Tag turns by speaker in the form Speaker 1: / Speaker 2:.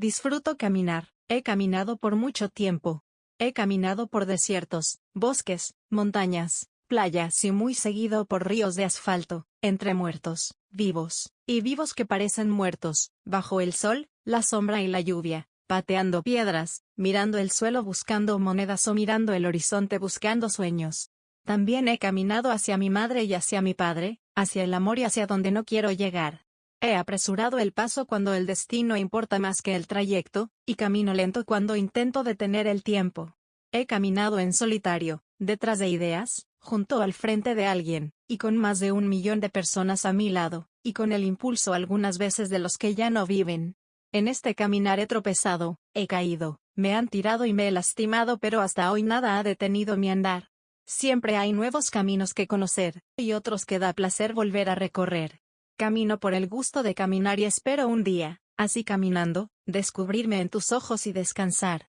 Speaker 1: Disfruto caminar, he caminado por mucho tiempo. He caminado por desiertos, bosques, montañas, playas y muy seguido por ríos de asfalto, entre muertos, vivos, y vivos que parecen muertos, bajo el sol, la sombra y la lluvia, pateando piedras, mirando el suelo buscando monedas o mirando el horizonte buscando sueños. También he caminado hacia mi madre y hacia mi padre, hacia el amor y hacia donde no quiero llegar. He apresurado el paso cuando el destino importa más que el trayecto, y camino lento cuando intento detener el tiempo. He caminado en solitario, detrás de ideas, junto al frente de alguien, y con más de un millón de personas a mi lado, y con el impulso algunas veces de los que ya no viven. En este caminar he tropezado, he caído, me han tirado y me he lastimado pero hasta hoy nada ha detenido mi andar. Siempre hay nuevos caminos que conocer, y otros que da placer volver a recorrer. Camino por el gusto de caminar y espero un día, así caminando, descubrirme en tus ojos y descansar.